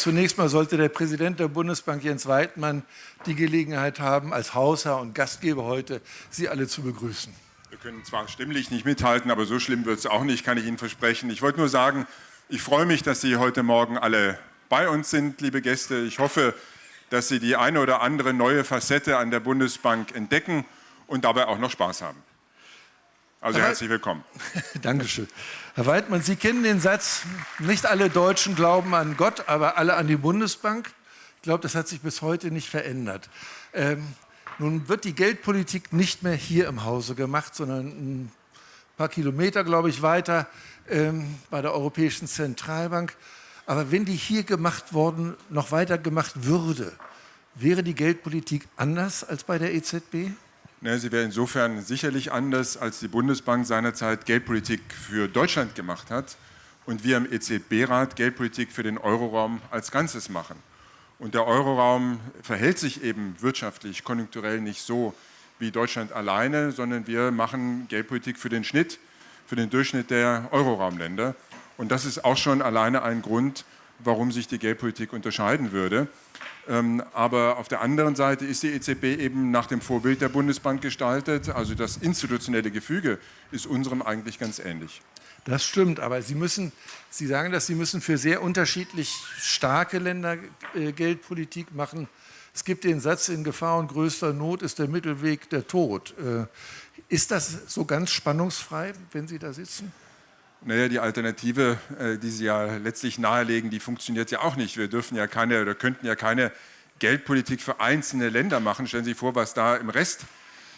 Zunächst mal sollte der Präsident der Bundesbank, Jens Weidmann, die Gelegenheit haben, als Hausherr und Gastgeber heute Sie alle zu begrüßen. Wir können zwar stimmlich nicht mithalten, aber so schlimm wird es auch nicht, kann ich Ihnen versprechen. Ich wollte nur sagen, ich freue mich, dass Sie heute Morgen alle bei uns sind, liebe Gäste. Ich hoffe, dass Sie die eine oder andere neue Facette an der Bundesbank entdecken und dabei auch noch Spaß haben. Also Herr herzlich willkommen. Dankeschön. Herr Weidmann, Sie kennen den Satz, nicht alle Deutschen glauben an Gott, aber alle an die Bundesbank. Ich glaube, das hat sich bis heute nicht verändert. Ähm, nun wird die Geldpolitik nicht mehr hier im Hause gemacht, sondern ein paar Kilometer, glaube ich, weiter ähm, bei der Europäischen Zentralbank. Aber wenn die hier gemacht worden, noch weiter gemacht würde, wäre die Geldpolitik anders als bei der EZB? Ne, sie wäre insofern sicherlich anders, als die Bundesbank seinerzeit Geldpolitik für Deutschland gemacht hat und wir im EZB-Rat Geldpolitik für den Euroraum als Ganzes machen. Und der Euroraum verhält sich eben wirtschaftlich, konjunkturell nicht so wie Deutschland alleine, sondern wir machen Geldpolitik für den Schnitt, für den Durchschnitt der Euroraumländer. Und das ist auch schon alleine ein Grund, warum sich die Geldpolitik unterscheiden würde. Ähm, aber auf der anderen Seite ist die EZB eben nach dem Vorbild der Bundesbank gestaltet. Also das institutionelle Gefüge ist unserem eigentlich ganz ähnlich. Das stimmt, aber Sie müssen, Sie sagen dass Sie müssen für sehr unterschiedlich starke Länder äh, Geldpolitik machen. Es gibt den Satz, in Gefahr und größter Not ist der Mittelweg der Tod. Äh, ist das so ganz spannungsfrei, wenn Sie da sitzen? Naja, die Alternative, äh, die Sie ja letztlich nahelegen, die funktioniert ja auch nicht. Wir dürfen ja keine oder könnten ja keine Geldpolitik für einzelne Länder machen. Stellen Sie sich vor, was da im Rest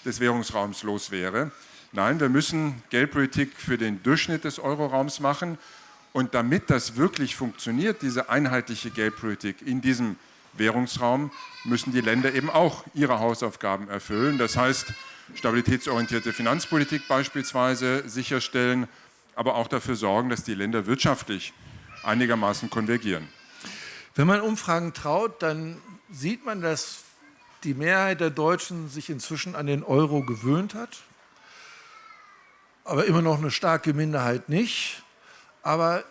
des Währungsraums los wäre. Nein, wir müssen Geldpolitik für den Durchschnitt des Euroraums machen. Und damit das wirklich funktioniert, diese einheitliche Geldpolitik in diesem Währungsraum, müssen die Länder eben auch ihre Hausaufgaben erfüllen. Das heißt, stabilitätsorientierte Finanzpolitik beispielsweise sicherstellen, aber auch dafür sorgen, dass die Länder wirtschaftlich einigermaßen konvergieren. Wenn man Umfragen traut, dann sieht man, dass die Mehrheit der Deutschen sich inzwischen an den Euro gewöhnt hat, aber immer noch eine starke Minderheit nicht. Aber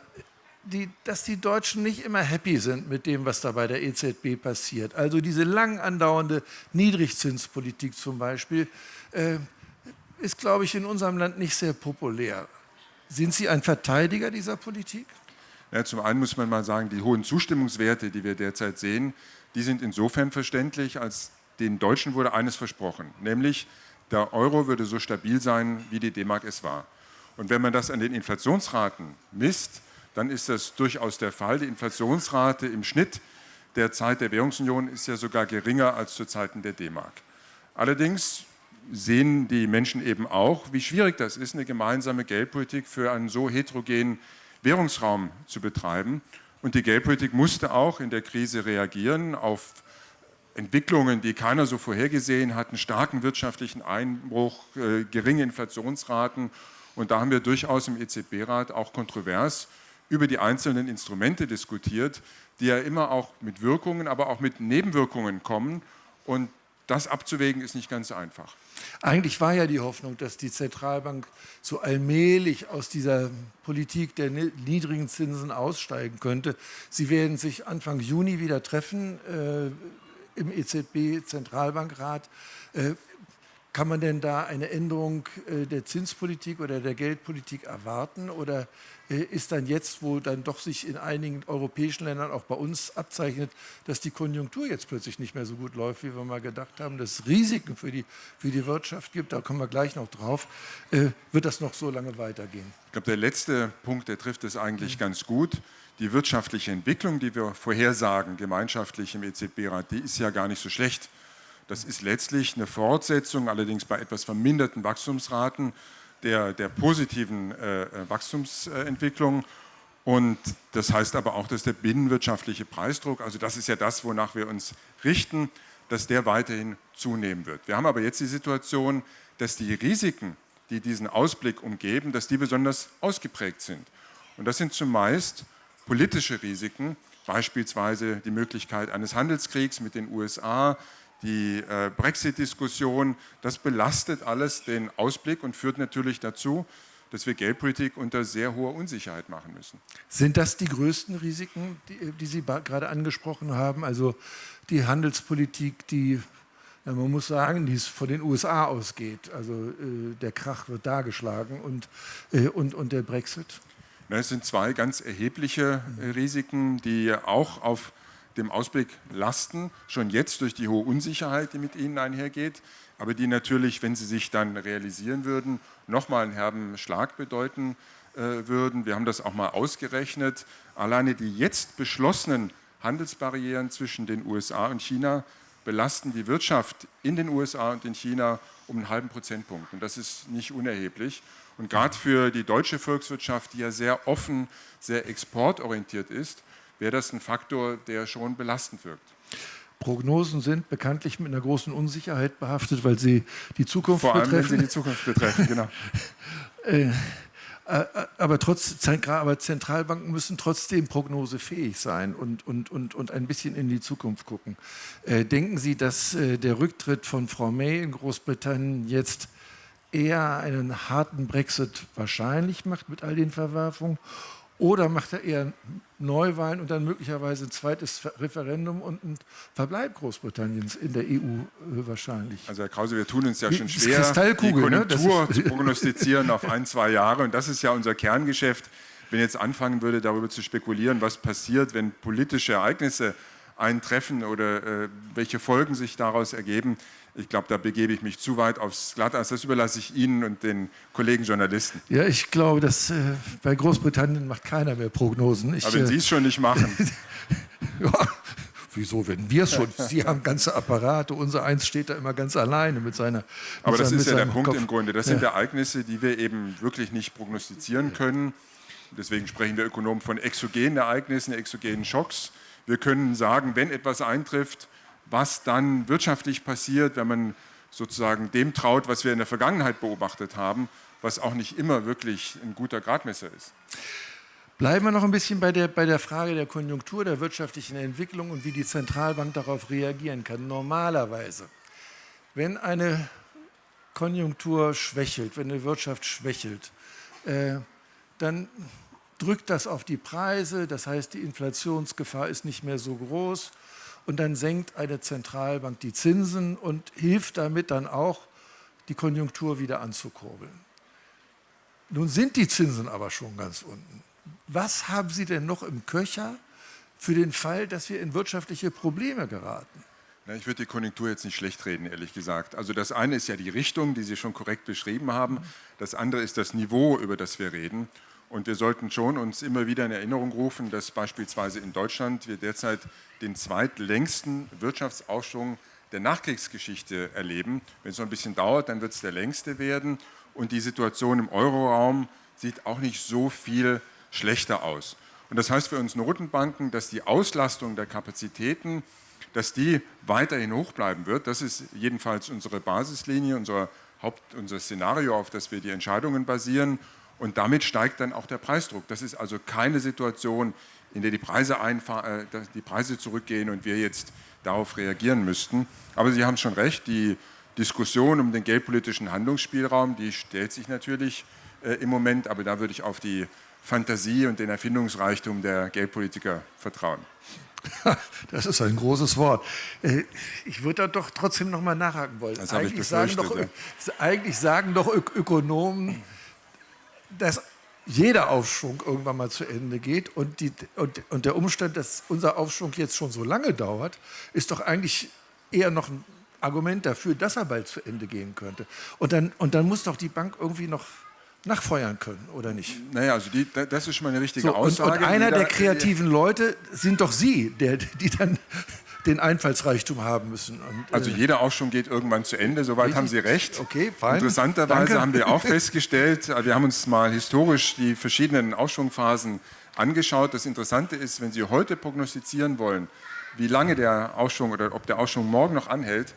die, dass die Deutschen nicht immer happy sind mit dem, was da bei der EZB passiert. Also diese lang andauernde Niedrigzinspolitik zum Beispiel äh, ist, glaube ich, in unserem Land nicht sehr populär. Sind Sie ein Verteidiger dieser Politik? Ja, zum einen muss man mal sagen, die hohen Zustimmungswerte, die wir derzeit sehen, die sind insofern verständlich, als den Deutschen wurde eines versprochen, nämlich der Euro würde so stabil sein, wie die D-Mark es war. Und wenn man das an den Inflationsraten misst, dann ist das durchaus der Fall. Die Inflationsrate im Schnitt der Zeit der Währungsunion ist ja sogar geringer als zu Zeiten der D-Mark. Allerdings sehen die Menschen eben auch, wie schwierig das ist, eine gemeinsame Geldpolitik für einen so heterogenen Währungsraum zu betreiben. Und die Geldpolitik musste auch in der Krise reagieren auf Entwicklungen, die keiner so vorhergesehen hat, einen starken wirtschaftlichen Einbruch, äh, geringe Inflationsraten. Und da haben wir durchaus im EZB-Rat auch kontrovers über die einzelnen Instrumente diskutiert, die ja immer auch mit Wirkungen, aber auch mit Nebenwirkungen kommen. Und das abzuwägen ist nicht ganz einfach. Eigentlich war ja die Hoffnung, dass die Zentralbank so allmählich aus dieser Politik der niedrigen Zinsen aussteigen könnte. Sie werden sich Anfang Juni wieder treffen äh, im EZB-Zentralbankrat. Äh, kann man denn da eine Änderung äh, der Zinspolitik oder der Geldpolitik erwarten? Oder äh, ist dann jetzt, wo dann doch sich in einigen europäischen Ländern, auch bei uns abzeichnet, dass die Konjunktur jetzt plötzlich nicht mehr so gut läuft, wie wir mal gedacht haben, dass es Risiken für die, für die Wirtschaft gibt, da kommen wir gleich noch drauf, äh, wird das noch so lange weitergehen? Ich glaube, der letzte Punkt, der trifft es eigentlich mhm. ganz gut. Die wirtschaftliche Entwicklung, die wir vorhersagen, gemeinschaftlich im EZB-Rat, die ist ja gar nicht so schlecht. Das ist letztlich eine Fortsetzung, allerdings bei etwas verminderten Wachstumsraten der, der positiven äh, äh, Wachstumsentwicklung. Und das heißt aber auch, dass der binnenwirtschaftliche Preisdruck, also das ist ja das, wonach wir uns richten, dass der weiterhin zunehmen wird. Wir haben aber jetzt die Situation, dass die Risiken, die diesen Ausblick umgeben, dass die besonders ausgeprägt sind. Und das sind zumeist politische Risiken, beispielsweise die Möglichkeit eines Handelskriegs mit den USA, die äh, Brexit-Diskussion, das belastet alles den Ausblick und führt natürlich dazu, dass wir Geldpolitik unter sehr hoher Unsicherheit machen müssen. Sind das die größten Risiken, die, die Sie gerade angesprochen haben? Also die Handelspolitik, die, ja, man muss sagen, die es von den USA ausgeht. Also äh, der Krach wird dargeschlagen und, äh, und, und der Brexit? Es sind zwei ganz erhebliche äh, Risiken, die auch auf dem Ausblick lasten, schon jetzt durch die hohe Unsicherheit, die mit ihnen einhergeht aber die natürlich, wenn sie sich dann realisieren würden, nochmal einen herben Schlag bedeuten äh, würden. Wir haben das auch mal ausgerechnet. Alleine die jetzt beschlossenen Handelsbarrieren zwischen den USA und China belasten die Wirtschaft in den USA und in China um einen halben Prozentpunkt. Und das ist nicht unerheblich. Und gerade für die deutsche Volkswirtschaft, die ja sehr offen, sehr exportorientiert ist, wäre das ein Faktor, der schon belastend wirkt. Prognosen sind bekanntlich mit einer großen Unsicherheit behaftet, weil sie die Zukunft Vor allem, betreffen. wenn sie die Zukunft betreffen, genau. Äh, äh, aber, trotz, aber Zentralbanken müssen trotzdem prognosefähig sein und, und, und, und ein bisschen in die Zukunft gucken. Äh, denken Sie, dass der Rücktritt von Frau May in Großbritannien jetzt eher einen harten Brexit wahrscheinlich macht mit all den Verwerfungen oder macht er eher Neuwahlen und dann möglicherweise ein zweites Referendum und ein Verbleib Großbritanniens in der EU äh, wahrscheinlich? Also Herr Krause, wir tun uns ja schon schwer, die ne? Konjunktur ne? zu prognostizieren auf ein, zwei Jahre. Und das ist ja unser Kerngeschäft. Wenn ich jetzt anfangen würde, darüber zu spekulieren, was passiert, wenn politische Ereignisse eintreffen oder äh, welche Folgen sich daraus ergeben, ich glaube, da begebe ich mich zu weit aufs Glatteis. Das überlasse ich Ihnen und den Kollegen Journalisten. Ja, ich glaube, dass äh, bei Großbritannien macht keiner mehr Prognosen. Ich, Aber wenn äh, Sie es schon nicht machen. ja, wieso, wenn wir es schon? Sie haben ganze Apparate, unser eins steht da immer ganz alleine mit seiner. Mit Aber das seinem, ist ja der Punkt Kopf. im Grunde. Das ja. sind Ereignisse, die wir eben wirklich nicht prognostizieren können. Deswegen sprechen wir Ökonomen von exogenen Ereignissen, exogenen Schocks. Wir können sagen, wenn etwas eintrifft, was dann wirtschaftlich passiert, wenn man sozusagen dem traut, was wir in der Vergangenheit beobachtet haben, was auch nicht immer wirklich ein guter Gradmesser ist. Bleiben wir noch ein bisschen bei der, bei der Frage der Konjunktur, der wirtschaftlichen Entwicklung und wie die Zentralbank darauf reagieren kann. Normalerweise, wenn eine Konjunktur schwächelt, wenn eine Wirtschaft schwächelt, äh, dann drückt das auf die Preise, das heißt, die Inflationsgefahr ist nicht mehr so groß und dann senkt eine Zentralbank die Zinsen und hilft damit dann auch, die Konjunktur wieder anzukurbeln. Nun sind die Zinsen aber schon ganz unten. Was haben Sie denn noch im Köcher für den Fall, dass wir in wirtschaftliche Probleme geraten? Ich würde die Konjunktur jetzt nicht schlecht reden, ehrlich gesagt. Also das eine ist ja die Richtung, die Sie schon korrekt beschrieben haben. Das andere ist das Niveau, über das wir reden. Und wir sollten schon uns immer wieder in Erinnerung rufen, dass beispielsweise in Deutschland wir derzeit den zweitlängsten Wirtschaftsaufschwung der Nachkriegsgeschichte erleben. Wenn es noch ein bisschen dauert, dann wird es der längste werden. Und die Situation im Euroraum sieht auch nicht so viel schlechter aus. Und das heißt für uns Notenbanken, dass die Auslastung der Kapazitäten, dass die weiterhin hoch bleiben wird. Das ist jedenfalls unsere Basislinie, unser Haupt, unser Szenario, auf das wir die Entscheidungen basieren. Und damit steigt dann auch der Preisdruck. Das ist also keine Situation, in der die Preise, äh, die Preise zurückgehen und wir jetzt darauf reagieren müssten. Aber Sie haben schon recht, die Diskussion um den geldpolitischen Handlungsspielraum, die stellt sich natürlich äh, im Moment, aber da würde ich auf die Fantasie und den Erfindungsreichtum der Geldpolitiker vertrauen. Das ist ein großes Wort. Äh, ich würde da doch trotzdem noch mal nachhaken wollen. Das eigentlich, sagen doch, eigentlich sagen doch Ökonomen, dass jeder Aufschwung irgendwann mal zu Ende geht und, die, und, und der Umstand, dass unser Aufschwung jetzt schon so lange dauert, ist doch eigentlich eher noch ein Argument dafür, dass er bald zu Ende gehen könnte. Und dann, und dann muss doch die Bank irgendwie noch nachfeuern können, oder nicht? Naja, also die, das ist schon mal eine richtige so, Aussage. Und, und einer der kreativen Leute sind doch Sie, der, die dann den Einfallsreichtum haben müssen. Und, also äh, jeder Aufschwung geht irgendwann zu Ende, soweit richtig? haben Sie recht. Okay, fein. Interessanterweise Danke. haben wir auch festgestellt, äh, wir haben uns mal historisch die verschiedenen Aufschwungphasen angeschaut. Das Interessante ist, wenn Sie heute prognostizieren wollen, wie lange der Aufschwung oder ob der Aufschwung morgen noch anhält,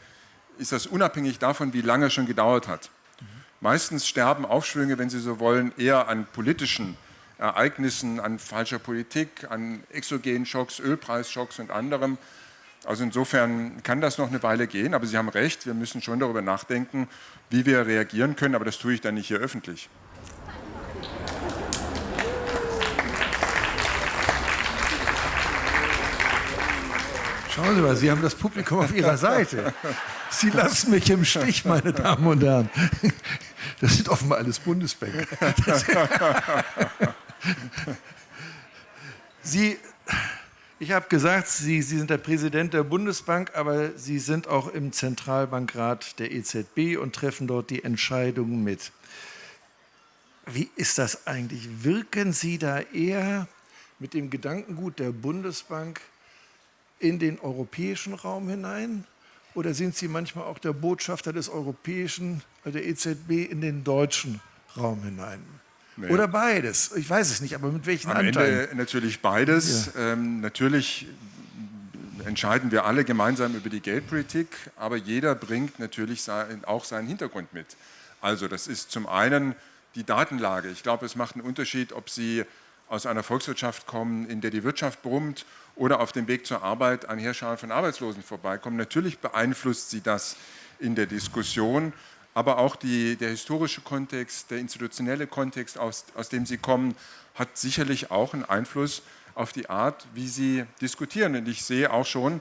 ist das unabhängig davon, wie lange er schon gedauert hat. Mhm. Meistens sterben Aufschwünge, wenn Sie so wollen, eher an politischen Ereignissen, an falscher Politik, an exogenen Schocks, Ölpreisschocks und anderem. Also insofern kann das noch eine Weile gehen, aber Sie haben recht, wir müssen schon darüber nachdenken, wie wir reagieren können, aber das tue ich dann nicht hier öffentlich. Schauen Sie mal, Sie haben das Publikum auf Ihrer Seite. Sie lassen mich im Stich, meine Damen und Herren. Das sind offenbar alles Bundesbank. Sie ich habe gesagt, Sie, Sie sind der Präsident der Bundesbank, aber Sie sind auch im Zentralbankrat der EZB und treffen dort die Entscheidungen mit. Wie ist das eigentlich? Wirken Sie da eher mit dem Gedankengut der Bundesbank in den europäischen Raum hinein? Oder sind Sie manchmal auch der Botschafter des europäischen, der EZB in den deutschen Raum hinein? Nee. Oder beides? Ich weiß es nicht, aber mit welchen Am Anteilen? Ende natürlich beides. Ja. Ähm, natürlich entscheiden wir alle gemeinsam über die Geldpolitik, aber jeder bringt natürlich sein, auch seinen Hintergrund mit. Also das ist zum einen die Datenlage. Ich glaube, es macht einen Unterschied, ob Sie aus einer Volkswirtschaft kommen, in der die Wirtschaft brummt oder auf dem Weg zur Arbeit an Heerscharen von Arbeitslosen vorbeikommen. Natürlich beeinflusst sie das in der Diskussion, aber auch die, der historische Kontext, der institutionelle Kontext, aus, aus dem sie kommen, hat sicherlich auch einen Einfluss auf die Art, wie sie diskutieren. Und ich sehe auch schon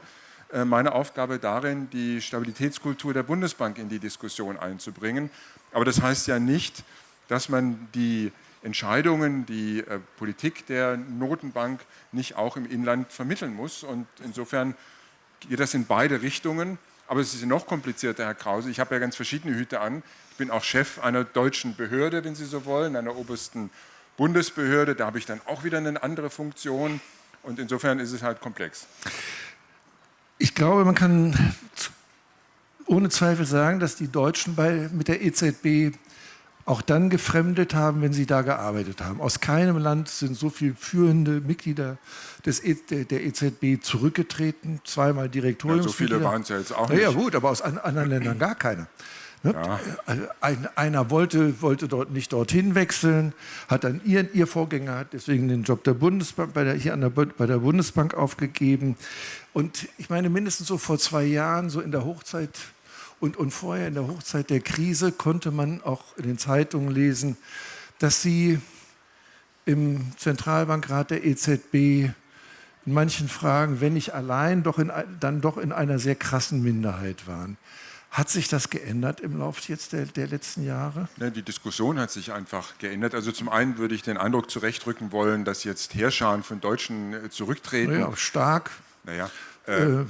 äh, meine Aufgabe darin, die Stabilitätskultur der Bundesbank in die Diskussion einzubringen. Aber das heißt ja nicht, dass man die Entscheidungen, die äh, Politik der Notenbank nicht auch im Inland vermitteln muss. Und insofern geht das in beide Richtungen. Aber es ist noch komplizierter, Herr Krause. Ich habe ja ganz verschiedene Hüte an. Ich bin auch Chef einer deutschen Behörde, wenn Sie so wollen, einer obersten Bundesbehörde. Da habe ich dann auch wieder eine andere Funktion. Und insofern ist es halt komplex. Ich glaube, man kann ohne Zweifel sagen, dass die Deutschen bei, mit der EZB auch dann gefremdet haben, wenn sie da gearbeitet haben. Aus keinem Land sind so viele führende Mitglieder des e der EZB zurückgetreten, zweimal Direktoriumsmitglieder. Ja, so viele waren es ja jetzt auch nicht. Ja, gut, aber aus anderen Ländern gar keiner. Ne? Ja. Ein, einer wollte, wollte dort nicht dorthin wechseln, hat dann ihr, ihr Vorgänger hat deswegen den Job der Bundesbank bei der, hier an der, bei der Bundesbank aufgegeben. Und ich meine, mindestens so vor zwei Jahren, so in der Hochzeit und, und vorher in der Hochzeit der Krise konnte man auch in den Zeitungen lesen, dass sie im Zentralbankrat der EZB in manchen Fragen, wenn nicht allein, doch in, dann doch in einer sehr krassen Minderheit waren. Hat sich das geändert im Laufe jetzt der, der letzten Jahre? Ja, die Diskussion hat sich einfach geändert. Also zum einen würde ich den Eindruck zurechtrücken wollen, dass jetzt Herrscharen von Deutschen äh, zurücktreten. Ja, stark. Naja, äh, äh,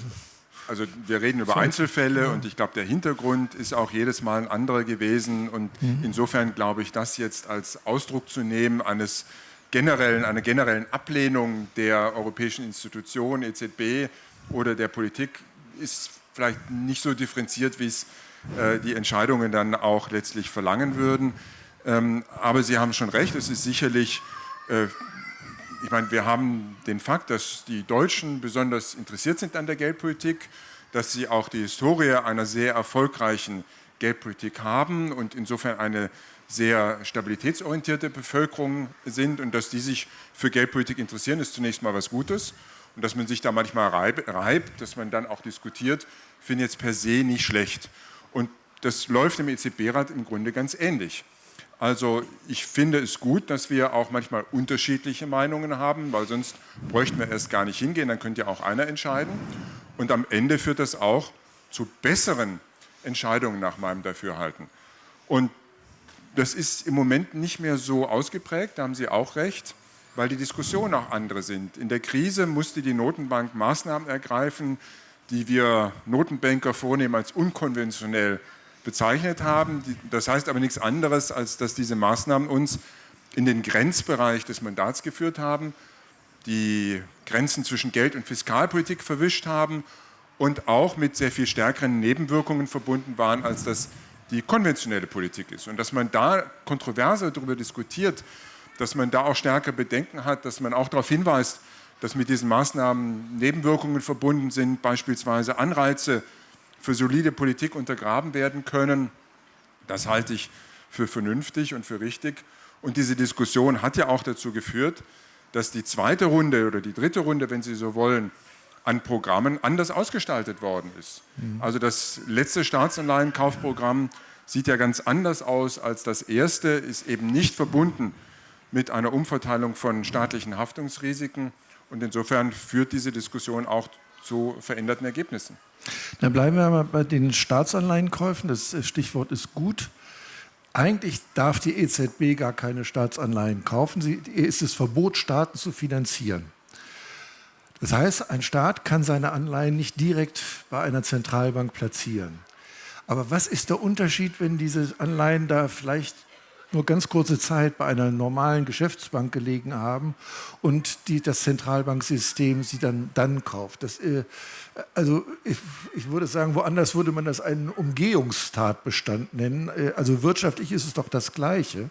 also wir reden über Einzelfälle und ich glaube, der Hintergrund ist auch jedes Mal ein anderer gewesen. Und mhm. insofern glaube ich, das jetzt als Ausdruck zu nehmen eines generellen, einer generellen Ablehnung der europäischen Institutionen, EZB oder der Politik, ist vielleicht nicht so differenziert, wie es äh, die Entscheidungen dann auch letztlich verlangen würden. Ähm, aber Sie haben schon recht, es ist sicherlich äh, ich meine, wir haben den Fakt, dass die Deutschen besonders interessiert sind an der Geldpolitik, dass sie auch die Historie einer sehr erfolgreichen Geldpolitik haben und insofern eine sehr stabilitätsorientierte Bevölkerung sind und dass die sich für Geldpolitik interessieren, ist zunächst mal was Gutes. Und dass man sich da manchmal reibt, dass man dann auch diskutiert, finde ich jetzt per se nicht schlecht. Und das läuft im EZB-Rat im Grunde ganz ähnlich. Also ich finde es gut, dass wir auch manchmal unterschiedliche Meinungen haben, weil sonst bräuchten wir erst gar nicht hingehen, dann könnte ja auch einer entscheiden. Und am Ende führt das auch zu besseren Entscheidungen nach meinem Dafürhalten. Und das ist im Moment nicht mehr so ausgeprägt, da haben Sie auch recht, weil die Diskussionen auch andere sind. In der Krise musste die Notenbank Maßnahmen ergreifen, die wir Notenbanker vornehmen als unkonventionell bezeichnet haben. Das heißt aber nichts anderes, als dass diese Maßnahmen uns in den Grenzbereich des Mandats geführt haben, die Grenzen zwischen Geld- und Fiskalpolitik verwischt haben und auch mit sehr viel stärkeren Nebenwirkungen verbunden waren, als das die konventionelle Politik ist. Und dass man da kontroverser darüber diskutiert, dass man da auch stärker Bedenken hat, dass man auch darauf hinweist, dass mit diesen Maßnahmen Nebenwirkungen verbunden sind, beispielsweise Anreize für solide Politik untergraben werden können. Das halte ich für vernünftig und für richtig. Und diese Diskussion hat ja auch dazu geführt, dass die zweite Runde oder die dritte Runde, wenn Sie so wollen, an Programmen anders ausgestaltet worden ist. Mhm. Also das letzte Staatsanleihenkaufprogramm sieht ja ganz anders aus als das erste, ist eben nicht verbunden mit einer Umverteilung von staatlichen Haftungsrisiken. Und insofern führt diese Diskussion auch zu veränderten Ergebnissen. Dann bleiben wir mal bei den Staatsanleihenkäufen. Das Stichwort ist gut. Eigentlich darf die EZB gar keine Staatsanleihen kaufen. Sie ist es Verbot, Staaten zu finanzieren. Das heißt, ein Staat kann seine Anleihen nicht direkt bei einer Zentralbank platzieren. Aber was ist der Unterschied, wenn diese Anleihen da vielleicht nur ganz kurze Zeit bei einer normalen Geschäftsbank gelegen haben und die, das Zentralbanksystem sie dann, dann kauft. Das, äh, also ich, ich, würde sagen, woanders würde man das einen Umgehungstatbestand nennen. Äh, also wirtschaftlich ist es doch das Gleiche,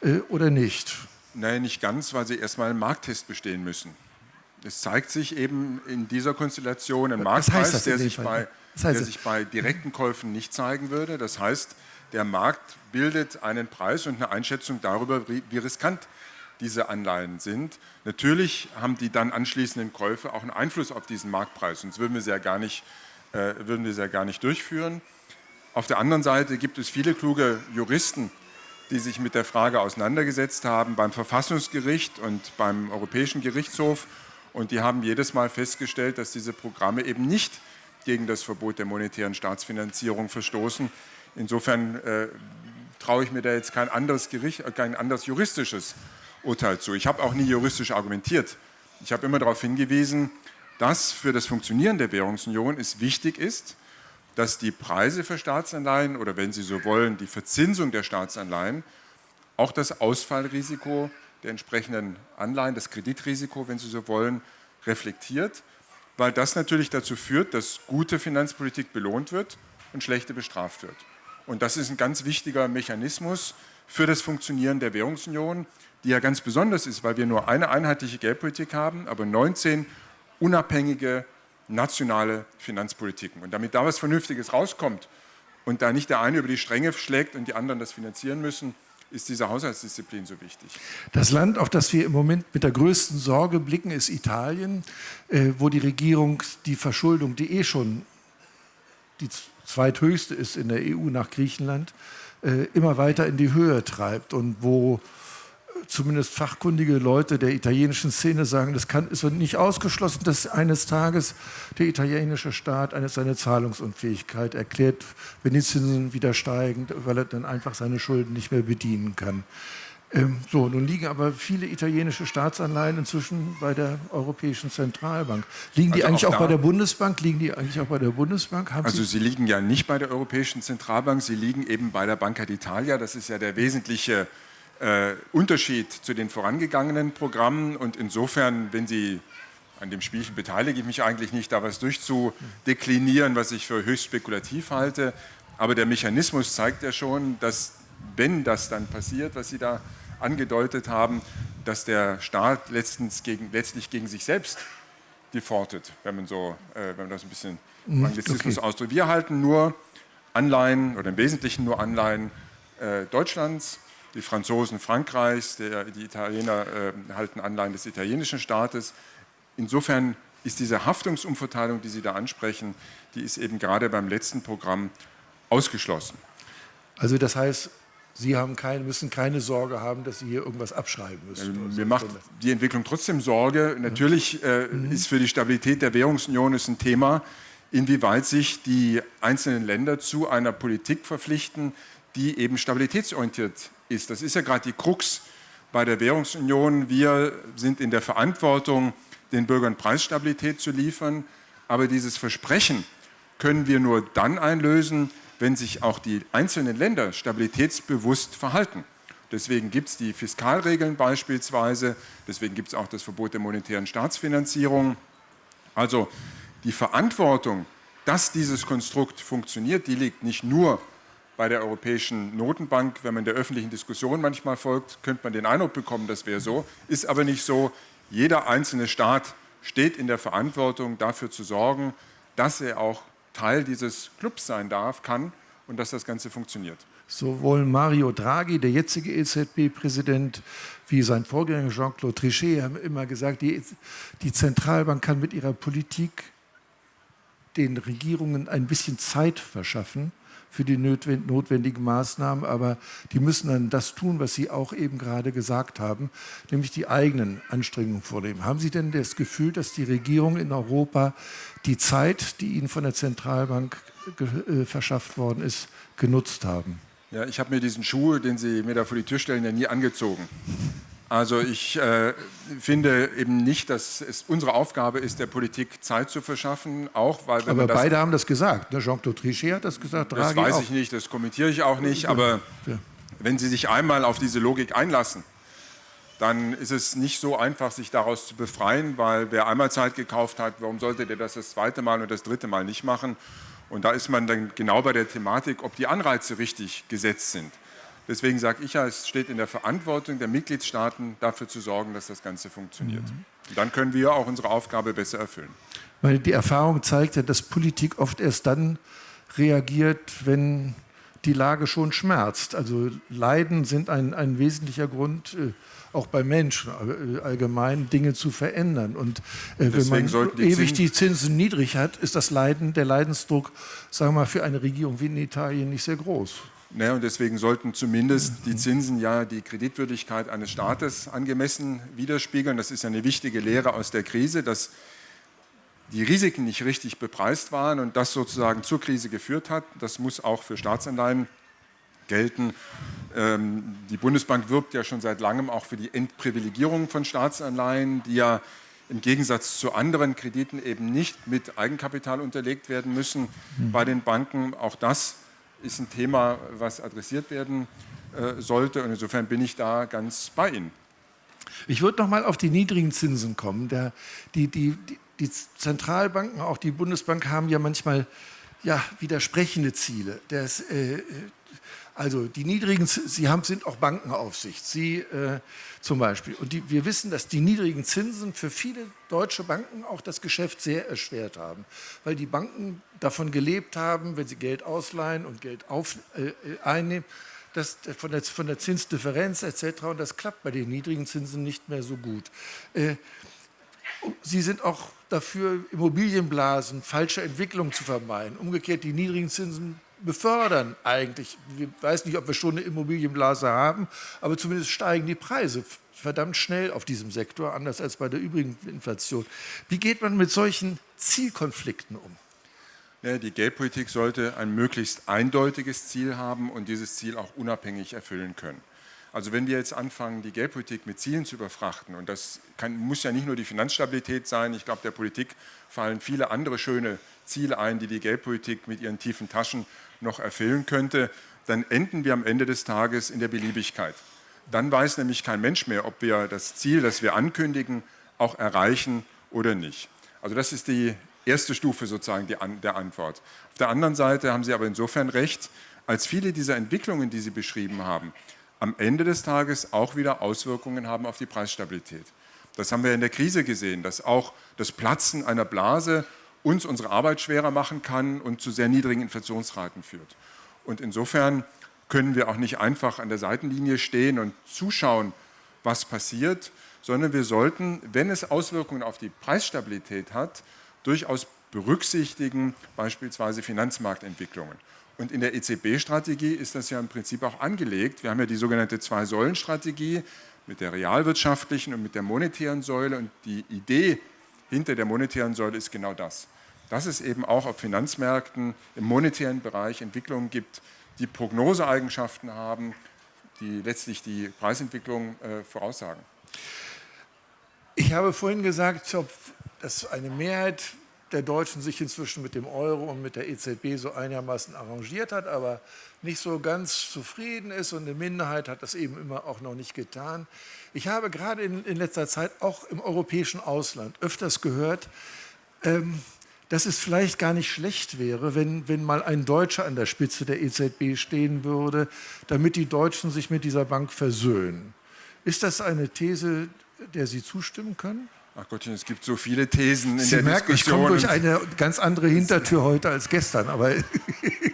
äh, oder nicht? Nein, nicht ganz, weil sie erstmal einen Markttest bestehen müssen. Es zeigt sich eben in dieser Konstellation ein Marktpreis, der, sich bei, der sich bei direkten Käufen nicht zeigen würde. Das heißt, der Markt bildet einen Preis und eine Einschätzung darüber, wie riskant diese Anleihen sind. Natürlich haben die dann anschließenden Käufe auch einen Einfluss auf diesen Marktpreis, sonst würden wir sie ja gar nicht, äh, würden wir sie ja gar nicht durchführen. Auf der anderen Seite gibt es viele kluge Juristen, die sich mit der Frage auseinandergesetzt haben beim Verfassungsgericht und beim Europäischen Gerichtshof und die haben jedes Mal festgestellt, dass diese Programme eben nicht gegen das Verbot der monetären Staatsfinanzierung verstoßen, Insofern äh, traue ich mir da jetzt kein anderes, Gericht, äh, kein anderes juristisches Urteil zu. Ich habe auch nie juristisch argumentiert. Ich habe immer darauf hingewiesen, dass für das Funktionieren der Währungsunion es wichtig ist, dass die Preise für Staatsanleihen oder wenn Sie so wollen, die Verzinsung der Staatsanleihen auch das Ausfallrisiko der entsprechenden Anleihen, das Kreditrisiko, wenn Sie so wollen, reflektiert, weil das natürlich dazu führt, dass gute Finanzpolitik belohnt wird und schlechte bestraft wird. Und das ist ein ganz wichtiger Mechanismus für das Funktionieren der Währungsunion, die ja ganz besonders ist, weil wir nur eine einheitliche Geldpolitik haben, aber 19 unabhängige nationale Finanzpolitiken. Und damit da was Vernünftiges rauskommt und da nicht der eine über die Stränge schlägt und die anderen das finanzieren müssen, ist diese Haushaltsdisziplin so wichtig. Das Land, auf das wir im Moment mit der größten Sorge blicken, ist Italien, äh, wo die Regierung die Verschuldung, die eh schon die zweithöchste ist in der EU nach Griechenland, äh, immer weiter in die Höhe treibt und wo äh, zumindest fachkundige Leute der italienischen Szene sagen, das kann, ist nicht ausgeschlossen, dass eines Tages der italienische Staat eine, seine Zahlungsunfähigkeit erklärt, wenn die Zinsen wieder steigen, weil er dann einfach seine Schulden nicht mehr bedienen kann. Ähm, so, nun liegen aber viele italienische Staatsanleihen inzwischen bei der Europäischen Zentralbank. Liegen die also eigentlich auch, auch bei der Bundesbank? Liegen die eigentlich auch bei der Bundesbank? Haben also sie, sie liegen ja nicht bei der Europäischen Zentralbank, sie liegen eben bei der Banca d'Italia. Das ist ja der wesentliche äh, Unterschied zu den vorangegangenen Programmen. Und insofern, wenn Sie an dem Spielchen beteilige ich mich eigentlich nicht, da was durchzudeklinieren, was ich für höchst spekulativ halte. Aber der Mechanismus zeigt ja schon, dass wenn das dann passiert, was Sie da angedeutet haben, dass der Staat letztens gegen, letztlich gegen sich selbst defaultet, wenn man, so, äh, wenn man das ein bisschen mhm, Anglizismus okay. ausdrückt. Wir halten nur Anleihen oder im Wesentlichen nur Anleihen äh, Deutschlands, die Franzosen Frankreichs, der, die Italiener äh, halten Anleihen des italienischen Staates. Insofern ist diese Haftungsumverteilung, die Sie da ansprechen, die ist eben gerade beim letzten Programm ausgeschlossen. Also das heißt, Sie haben keine, müssen keine Sorge haben, dass Sie hier irgendwas abschreiben müssen. Ähm, mir macht die Entwicklung trotzdem Sorge. Natürlich äh, mhm. ist für die Stabilität der Währungsunion ein Thema, inwieweit sich die einzelnen Länder zu einer Politik verpflichten, die eben stabilitätsorientiert ist. Das ist ja gerade die Krux bei der Währungsunion. Wir sind in der Verantwortung, den Bürgern Preisstabilität zu liefern. Aber dieses Versprechen können wir nur dann einlösen, wenn sich auch die einzelnen Länder stabilitätsbewusst verhalten. Deswegen gibt es die Fiskalregeln beispielsweise, deswegen gibt es auch das Verbot der monetären Staatsfinanzierung. Also die Verantwortung, dass dieses Konstrukt funktioniert, die liegt nicht nur bei der Europäischen Notenbank. Wenn man der öffentlichen Diskussion manchmal folgt, könnte man den Eindruck bekommen, das wäre so, ist aber nicht so. Jeder einzelne Staat steht in der Verantwortung, dafür zu sorgen, dass er auch Teil dieses Clubs sein darf, kann und dass das Ganze funktioniert. Sowohl Mario Draghi, der jetzige EZB-Präsident, wie sein Vorgänger Jean-Claude Trichet haben immer gesagt, die, die Zentralbank kann mit ihrer Politik den Regierungen ein bisschen Zeit verschaffen, für die notwendigen Maßnahmen, aber die müssen dann das tun, was Sie auch eben gerade gesagt haben, nämlich die eigenen Anstrengungen vornehmen. Haben Sie denn das Gefühl, dass die Regierung in Europa die Zeit, die ihnen von der Zentralbank äh, verschafft worden ist, genutzt haben? Ja, ich habe mir diesen Schuh, den Sie mir da vor die Tür stellen, ja nie angezogen. Also ich äh, finde eben nicht, dass es unsere Aufgabe ist, der Politik Zeit zu verschaffen, auch weil Aber beide haben das gesagt. Ne? Jean-Claude Trichet hat das gesagt, Draghi Das weiß auch. ich nicht, das kommentiere ich auch nicht. Aber ja. wenn Sie sich einmal auf diese Logik einlassen, dann ist es nicht so einfach, sich daraus zu befreien, weil wer einmal Zeit gekauft hat, warum sollte der das das zweite Mal und das dritte Mal nicht machen? Und da ist man dann genau bei der Thematik, ob die Anreize richtig gesetzt sind. Deswegen sage ich ja, es steht in der Verantwortung der Mitgliedstaaten, dafür zu sorgen, dass das Ganze funktioniert. Mhm. Und dann können wir auch unsere Aufgabe besser erfüllen. Weil die Erfahrung zeigt ja, dass Politik oft erst dann reagiert, wenn die Lage schon schmerzt. Also Leiden sind ein, ein wesentlicher Grund, äh, auch bei Menschen äh, allgemein Dinge zu verändern. Und äh, wenn man die ewig die Zinsen niedrig hat, ist das Leiden, der Leidensdruck, sagen wir mal, für eine Regierung wie in Italien nicht sehr groß. Naja, und deswegen sollten zumindest die Zinsen ja die Kreditwürdigkeit eines Staates angemessen widerspiegeln. Das ist ja eine wichtige Lehre aus der Krise, dass die Risiken nicht richtig bepreist waren und das sozusagen zur Krise geführt hat. Das muss auch für Staatsanleihen gelten. Ähm, die Bundesbank wirbt ja schon seit langem auch für die Entprivilegierung von Staatsanleihen, die ja im Gegensatz zu anderen Krediten eben nicht mit Eigenkapital unterlegt werden müssen mhm. bei den Banken. Auch das ist ein Thema, was adressiert werden äh, sollte. Und insofern bin ich da ganz bei Ihnen. Ich würde noch mal auf die niedrigen Zinsen kommen. Der, die, die, die, die, Zentralbanken, auch die Bundesbank, haben ja manchmal ja, widersprechende Ziele. Das, äh, also die niedrigen, Sie haben, sind auch Bankenaufsicht, Sie äh, zum Beispiel. Und die, wir wissen, dass die niedrigen Zinsen für viele deutsche Banken auch das Geschäft sehr erschwert haben, weil die Banken davon gelebt haben, wenn sie Geld ausleihen und Geld auf, äh, einnehmen, das, von, der, von der Zinsdifferenz etc. Und das klappt bei den niedrigen Zinsen nicht mehr so gut. Äh, Sie sind auch dafür, Immobilienblasen, falsche Entwicklungen zu vermeiden. Umgekehrt, die niedrigen Zinsen befördern eigentlich. Ich weiß nicht, ob wir schon eine Immobilienblase haben, aber zumindest steigen die Preise verdammt schnell auf diesem Sektor, anders als bei der übrigen Inflation. Wie geht man mit solchen Zielkonflikten um? Die Geldpolitik sollte ein möglichst eindeutiges Ziel haben und dieses Ziel auch unabhängig erfüllen können. Also wenn wir jetzt anfangen, die Geldpolitik mit Zielen zu überfrachten, und das kann, muss ja nicht nur die Finanzstabilität sein, ich glaube, der Politik fallen viele andere schöne Ziele ein, die die Geldpolitik mit ihren tiefen Taschen noch erfüllen könnte, dann enden wir am Ende des Tages in der Beliebigkeit. Dann weiß nämlich kein Mensch mehr, ob wir das Ziel, das wir ankündigen, auch erreichen oder nicht. Also das ist die erste Stufe sozusagen der Antwort. Auf der anderen Seite haben Sie aber insofern recht, als viele dieser Entwicklungen, die Sie beschrieben haben, am Ende des Tages auch wieder Auswirkungen haben auf die Preisstabilität. Das haben wir in der Krise gesehen, dass auch das Platzen einer Blase uns unsere Arbeit schwerer machen kann und zu sehr niedrigen Inflationsraten führt. Und insofern können wir auch nicht einfach an der Seitenlinie stehen und zuschauen, was passiert, sondern wir sollten, wenn es Auswirkungen auf die Preisstabilität hat, durchaus berücksichtigen, beispielsweise Finanzmarktentwicklungen. Und in der EZB-Strategie ist das ja im Prinzip auch angelegt. Wir haben ja die sogenannte Zwei-Säulen-Strategie mit der realwirtschaftlichen und mit der monetären Säule. Und die Idee hinter der monetären Säule ist genau das. Dass es eben auch auf Finanzmärkten im monetären Bereich Entwicklungen gibt, die Prognoseeigenschaften haben, die letztlich die Preisentwicklung äh, voraussagen. Ich habe vorhin gesagt, dass eine Mehrheit der Deutschen sich inzwischen mit dem Euro und mit der EZB so einigermaßen arrangiert hat, aber nicht so ganz zufrieden ist und eine Minderheit hat das eben immer auch noch nicht getan. Ich habe gerade in, in letzter Zeit auch im europäischen Ausland öfters gehört, ähm, dass es vielleicht gar nicht schlecht wäre, wenn, wenn mal ein Deutscher an der Spitze der EZB stehen würde, damit die Deutschen sich mit dieser Bank versöhnen. Ist das eine These, der Sie zustimmen können? Ach Gottchen, es gibt so viele Thesen in Sie der merken, Diskussion. Ich komme durch eine ganz andere Hintertür heute als gestern. Aber,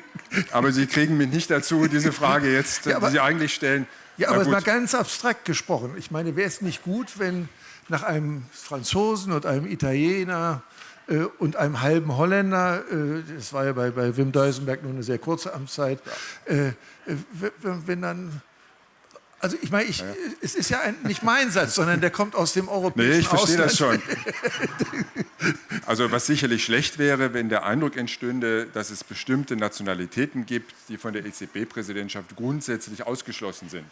aber Sie kriegen mich nicht dazu, diese Frage jetzt, ja, aber, die Sie eigentlich stellen. Ja, aber mal ganz abstrakt gesprochen. Ich meine, wäre es nicht gut, wenn nach einem Franzosen und einem Italiener äh, und einem halben Holländer, äh, das war ja bei, bei Wim Duisenberg nur eine sehr kurze Amtszeit, äh, wenn dann also ich meine, ich, ja. es ist ja ein, nicht mein Satz, sondern der kommt aus dem europäischen Nee, ich verstehe das schon. Also was sicherlich schlecht wäre, wenn der Eindruck entstünde, dass es bestimmte Nationalitäten gibt, die von der EZB-Präsidentschaft grundsätzlich ausgeschlossen sind.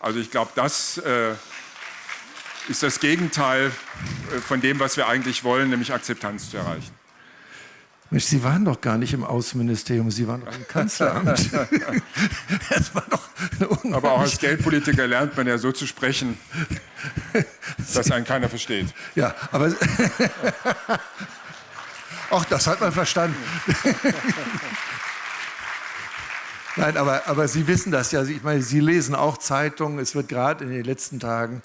Also ich glaube, das äh, ist das Gegenteil äh, von dem, was wir eigentlich wollen, nämlich Akzeptanz zu erreichen. Mensch, Sie waren doch gar nicht im Außenministerium, Sie waren doch im Kanzleramt. das war doch Aber auch als Geldpolitiker lernt man ja so zu sprechen, dass einen keiner versteht. Ja, aber auch das hat man verstanden. Nein, aber, aber Sie wissen das ja. Ich meine, Sie lesen auch Zeitungen. Es wird gerade in den letzten Tagen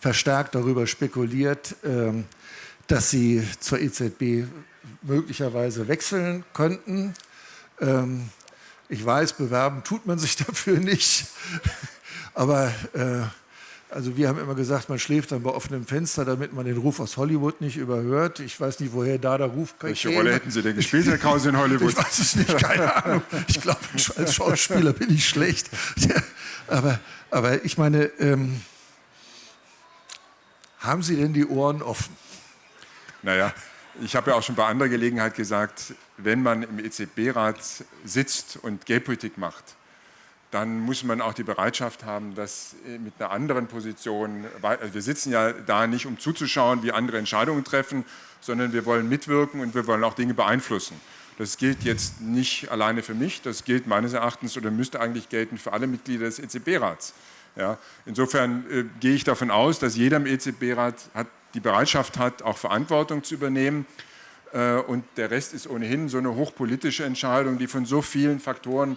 verstärkt darüber spekuliert, ähm, dass Sie zur EZB möglicherweise wechseln könnten. Ähm, ich weiß, bewerben tut man sich dafür nicht. Aber äh, also wir haben immer gesagt, man schläft dann bei offenem Fenster, damit man den Ruf aus Hollywood nicht überhört. Ich weiß nicht, woher da der Ruf kommt. Welche Rolle hätten Sie denn gespielt, Herr Krause, in Hollywood? Ich weiß es nicht, keine Ahnung. Ich glaube, als Schauspieler bin ich schlecht. aber, aber ich meine, ähm, haben Sie denn die Ohren offen? Naja, ich habe ja auch schon bei anderer Gelegenheit gesagt, wenn man im EZB-Rat sitzt und Geldpolitik macht, dann muss man auch die Bereitschaft haben, das mit einer anderen Position, also wir sitzen ja da nicht, um zuzuschauen, wie andere Entscheidungen treffen, sondern wir wollen mitwirken und wir wollen auch Dinge beeinflussen. Das gilt jetzt nicht alleine für mich, das gilt meines Erachtens oder müsste eigentlich gelten für alle Mitglieder des EZB-Rats. Ja, insofern äh, gehe ich davon aus, dass jeder im EZB-Rat die Bereitschaft hat, auch Verantwortung zu übernehmen. Äh, und der Rest ist ohnehin so eine hochpolitische Entscheidung, die von so vielen Faktoren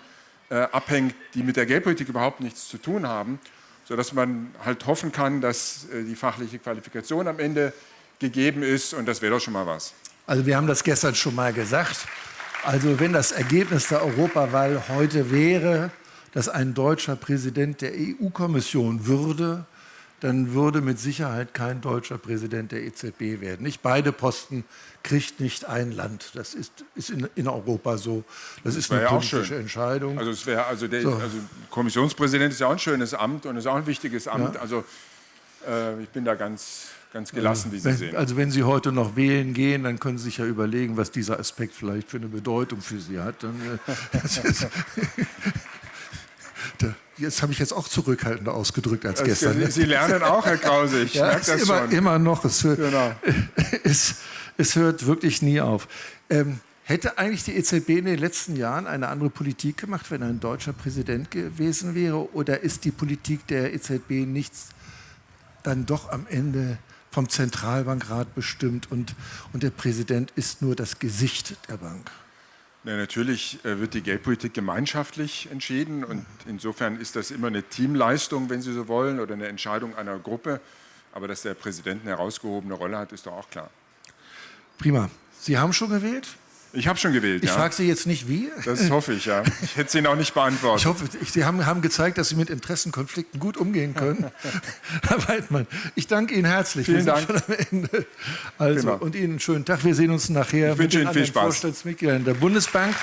äh, abhängt, die mit der Geldpolitik überhaupt nichts zu tun haben, sodass man halt hoffen kann, dass äh, die fachliche Qualifikation am Ende gegeben ist. Und das wäre doch schon mal was. Also wir haben das gestern schon mal gesagt. Also wenn das Ergebnis der Europawahl heute wäre, dass ein deutscher Präsident der EU-Kommission würde, dann würde mit Sicherheit kein deutscher Präsident der EZB werden. Nicht beide Posten kriegt nicht ein Land. Das ist, ist in, in Europa so. Das, das ist eine ja politische Entscheidung. Also, es wäre, also der so. also Kommissionspräsident ist ja auch ein schönes Amt und ist auch ein wichtiges Amt. Ja. Also äh, ich bin da ganz, ganz gelassen, wie Sie wenn, sehen. Also wenn Sie heute noch wählen gehen, dann können Sie sich ja überlegen, was dieser Aspekt vielleicht für eine Bedeutung für Sie hat. Dann, äh, Jetzt habe ich jetzt auch zurückhaltender ausgedrückt als gestern. Ne? Sie, lernen auch, Herr Krause, ich ja, merke das immer, schon. Immer noch, es hört, genau. es, es hört wirklich nie auf. Ähm, hätte eigentlich die EZB in den letzten Jahren eine andere Politik gemacht, wenn ein deutscher Präsident gewesen wäre? Oder ist die Politik der EZB nichts dann doch am Ende vom Zentralbankrat bestimmt und, und der Präsident ist nur das Gesicht der Bank? Ja, natürlich äh, wird die Geldpolitik gemeinschaftlich entschieden und insofern ist das immer eine Teamleistung, wenn Sie so wollen, oder eine Entscheidung einer Gruppe. Aber dass der Präsident eine herausgehobene Rolle hat, ist doch auch klar. Prima. Sie haben schon gewählt? Ich habe schon gewählt, Ich ja. frage Sie jetzt nicht wie. Das hoffe ich, ja. Ich hätte Sie Ihnen auch nicht beantwortet. Ich hoffe, Sie haben, haben gezeigt, dass Sie mit Interessenkonflikten gut umgehen können. Herr Weidmann, ich danke Ihnen herzlich. Vielen Dank. Also, genau. und Ihnen einen schönen Tag. Wir sehen uns nachher ich mit den viel Spaß. Vorstandsmitgliedern der Bundesbank.